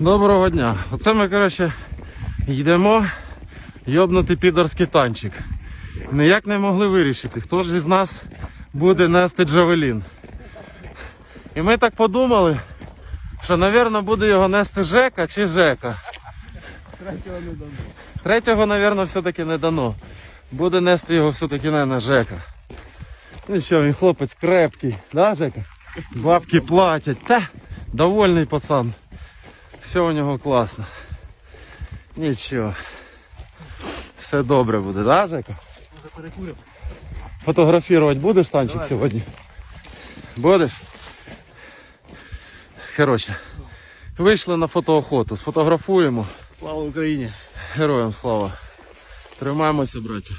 Доброго дня. Оце ми, коротше, йдемо йобнути підорський танчик. Ніяк не могли вирішити, хто ж із нас буде нести Джавелін. І ми так подумали, що, мабуть, буде його нести Жека чи Жека. Третього не дано. Третього, мабуть, все-таки не дано. Буде нести його все-таки на Жека. Нічого, він хлопець крепкий, да, Жека? Бабки платять. Та, довольний пацан. Все у нього класно. Нічого. Все добре буде, да, Жека? Може перекуримо? Фотографувати будеш танчик Давай. сьогодні? Будеш? Коротше, вийшли на фотоохоту, сфотографуємо. Слава Україні! Героям слава. Тримаємося, браття.